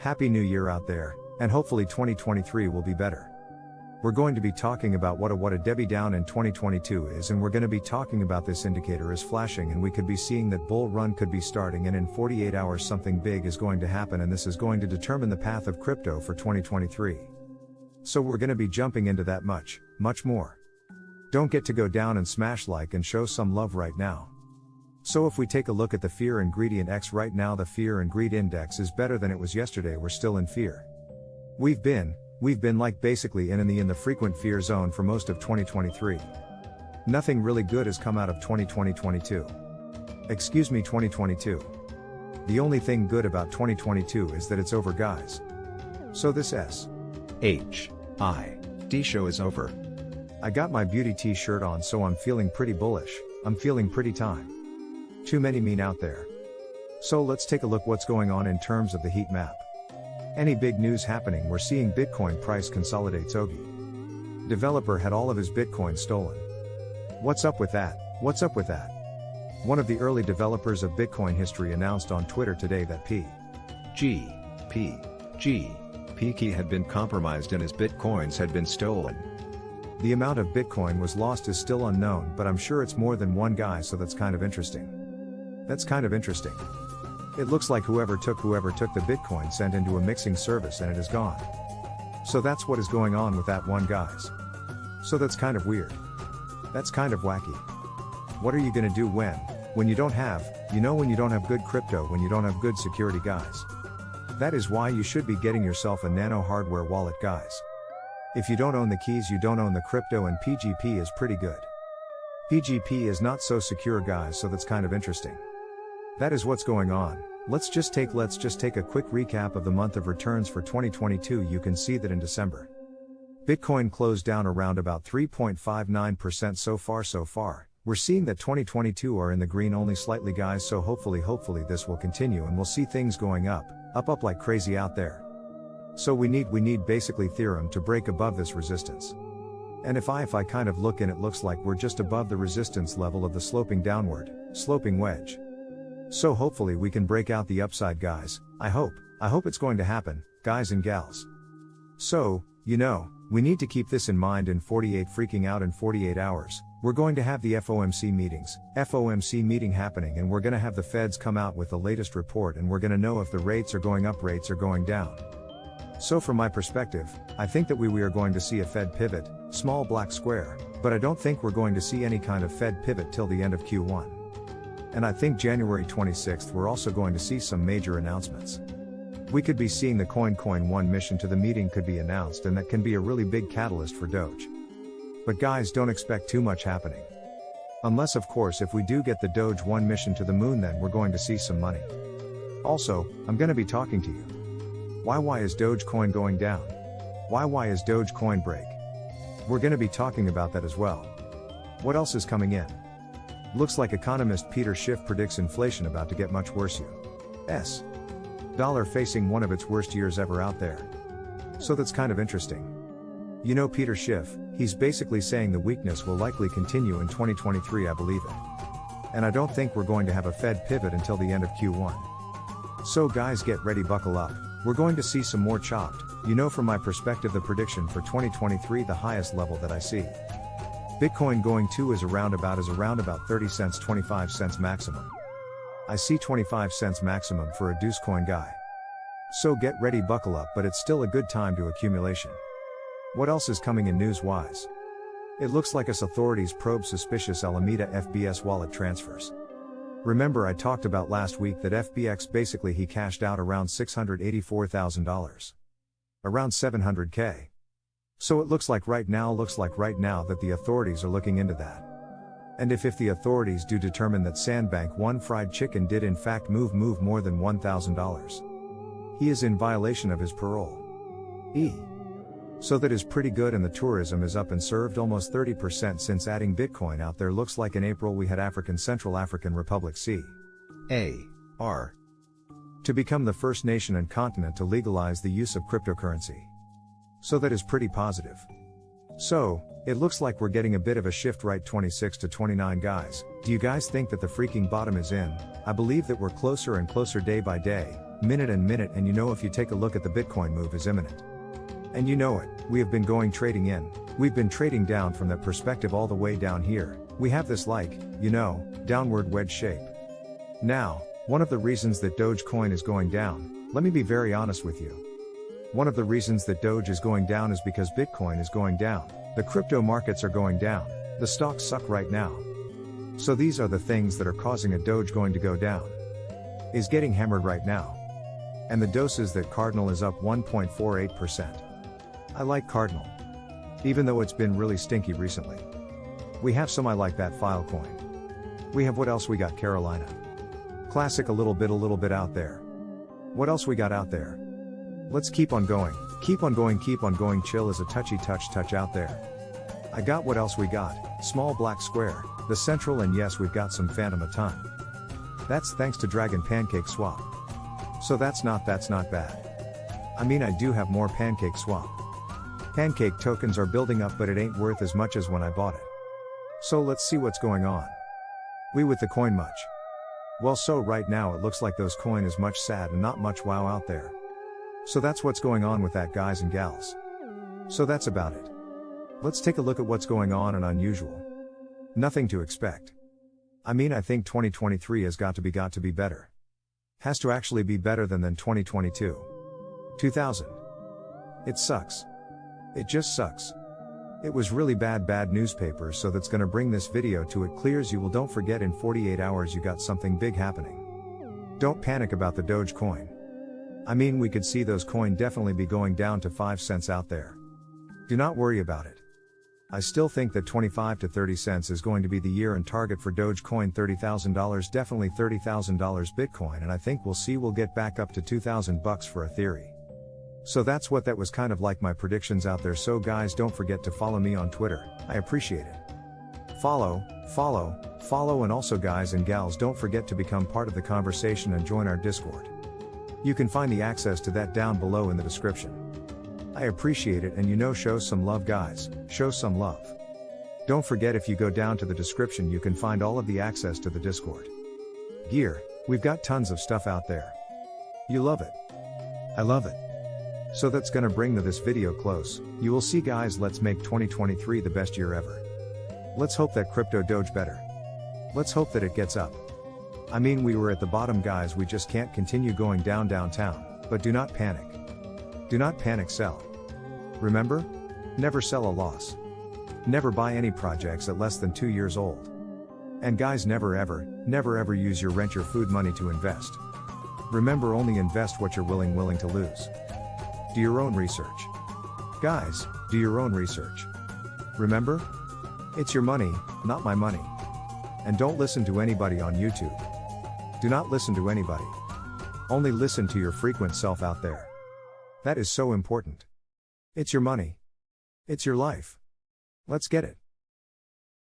Happy New Year out there, and hopefully 2023 will be better. We're going to be talking about what a what a Debbie down in 2022 is and we're going to be talking about this indicator is flashing and we could be seeing that bull run could be starting and in 48 hours something big is going to happen and this is going to determine the path of crypto for 2023. So we're going to be jumping into that much, much more. Don't get to go down and smash like and show some love right now. So if we take a look at the fear and greed index right now the fear and greed index is better than it was yesterday we're still in fear. We've been, we've been like basically in in the in the frequent fear zone for most of 2023. Nothing really good has come out of 2020-22. Excuse me 2022. The only thing good about 2022 is that it's over guys. So this S. H. I. D show is over. I got my beauty t-shirt on so I'm feeling pretty bullish, I'm feeling pretty time. Too many mean out there. So let's take a look what's going on in terms of the heat map. Any big news happening we're seeing Bitcoin price consolidates Ogi. Developer had all of his Bitcoin stolen. What's up with that? What's up with that? One of the early developers of Bitcoin history announced on Twitter today that P. G. P. G. P key had been compromised and his Bitcoins had been stolen. The amount of Bitcoin was lost is still unknown, but I'm sure it's more than one guy, so that's kind of interesting. That's kind of interesting. It looks like whoever took whoever took the Bitcoin sent into a mixing service and it is gone. So that's what is going on with that one guys. So that's kind of weird. That's kind of wacky. What are you gonna do when, when you don't have, you know when you don't have good crypto when you don't have good security guys. That is why you should be getting yourself a nano hardware wallet guys. If you don't own the keys, you don't own the crypto, and PGP is pretty good. PGP is not so secure, guys, so that's kind of interesting. That is what's going on. Let's just take let's just take a quick recap of the month of returns for 2022. You can see that in December, Bitcoin closed down around about 3.59% so far so far. We're seeing that 2022 are in the green only slightly guys, so hopefully hopefully this will continue and we'll see things going up, up up like crazy out there. So we need we need basically Ethereum to break above this resistance. And if I if I kind of look in it looks like we're just above the resistance level of the sloping downward, sloping wedge. So hopefully we can break out the upside guys, I hope, I hope it's going to happen, guys and gals. So, you know, we need to keep this in mind in 48 freaking out in 48 hours. We're going to have the FOMC meetings, FOMC meeting happening and we're going to have the feds come out with the latest report and we're going to know if the rates are going up rates are going down. So from my perspective, I think that we, we are going to see a Fed pivot, small black square, but I don't think we're going to see any kind of Fed pivot till the end of Q1. And I think January 26th we're also going to see some major announcements. We could be seeing the Coin Coin 1 mission to the meeting could be announced and that can be a really big catalyst for Doge. But guys don't expect too much happening. Unless of course if we do get the Doge 1 mission to the moon then we're going to see some money. Also, I'm going to be talking to you. Why why is Dogecoin going down? Why why is Dogecoin break? We're going to be talking about that as well. What else is coming in? Looks like economist Peter Schiff predicts inflation about to get much worse. U.S. Dollar facing one of its worst years ever out there. So that's kind of interesting. You know Peter Schiff, he's basically saying the weakness will likely continue in 2023 I believe it. And I don't think we're going to have a Fed pivot until the end of Q1. So guys get ready buckle up. We're going to see some more chopped, you know from my perspective the prediction for 2023 the highest level that I see. Bitcoin going to is around about is around about 30 cents 25 cents maximum. I see 25 cents maximum for a Dogecoin guy. So get ready buckle up but it's still a good time to accumulation. What else is coming in news wise? It looks like us authorities probe suspicious Alameda FTX wallet transfers. Remember I talked about last week that FBX basically he cashed out around $684,000. Around 700k. So it looks like right now looks like right now that the authorities are looking into that. And if if the authorities do determine that Sam Bankman-Fried chicken did in fact move move more than $1,000. He is in violation of his parole. E. So that is pretty good and the tourism is up and served almost 30% since adding Bitcoin out there looks like in April we had African Central African Republic C. A. R. To become the first nation and continent to legalize the use of cryptocurrency. So that is pretty positive. So, it looks like we're getting a bit of a shift right 26 to 29 guys. Do you guys think that the freaking bottom is in? I believe that we're closer and closer day by day, minute and minute and you know if you take a look at the Bitcoin move is imminent. And you know it, we have been going trading in, we've been trading down from that perspective all the way down here, we have this like, you know, downward wedge shape. Now, one of the reasons that Dogecoin is going down, let me be very honest with you. One of the reasons that Doge is going down is because Bitcoin is going down, the crypto markets are going down, the stocks suck right now. So these are the things that are causing a Doge going to go down. Is getting hammered right now. And the doses that Cardano is up 1.48%. I like Cardano. Even though it's been really stinky recently. We have some I like that Filecoin. We have what else we got Carolina. Classic a little bit a little bit out there. What else we got out there? Let's keep on going, keep on going keep on going chill is a touchy touch touch out there. I got what else we got, small black square, the central and yes we've got some Fantom a ton. That's thanks to Dragon Pancake Swap. So that's not that's not bad. I mean I do have more Pancake Swap. Pancake tokens are building up but it ain't worth as much as when I bought it. So let's see what's going on. We with the coin much. Well so right now it looks like Dogecoin is much sad and not much wow out there. So that's what's going on with that guys and gals. So that's about it. Let's take a look at what's going on and unusual. Nothing to expect. I mean I think 2023 has got to be got to be better. Has to actually be better than than 2022. 2000. It sucks. It just sucks. It was really bad bad newspaper so that's gonna bring this video to it clears you will don't forget in 48 hours you got something big happening. Don't panic about the Dogecoin. I mean we could see Dogecoin definitely be going down to 5 cents out there. Do not worry about it. I still think that 25 to 30 cents is going to be the year and target for Dogecoin $30,000 definitely $30,000 Bitcoin and I think we'll see we'll get back up to 2000 bucks for a theory. So that's what that was kind of like my predictions out there so guys don't forget to follow me on Twitter, I appreciate it. Follow, follow, follow and also guys and gals don't forget to become part of the conversation and join our Discord. You can find the access to that down below in the description. I appreciate it and you know show some love guys, show some love. Don't forget if you go down to the description you can find all of the access to the Discord. Gear, we've got tons of stuff out there. You love it. I love it. So that's gonna bring this video close, you will see guys let's make 2023 the best year ever. Let's hope that crypto doge better. Let's hope that it gets up. I mean we were at the bottom guys we just can't continue going down downtown, but do not panic. Do not panic sell. Remember? Never sell a loss. Never buy any projects at less than 2 years old. And guys never ever, never ever use your rent your food money to invest. Remember only invest what you're willing willing to lose. Do your own research. Guys, do your own research. Remember? It's your money, not my money. And don't listen to anybody on YouTube. Do not listen to anybody. Only listen to your frequent self out there. That is so important. It's your money. It's your life. Let's get it.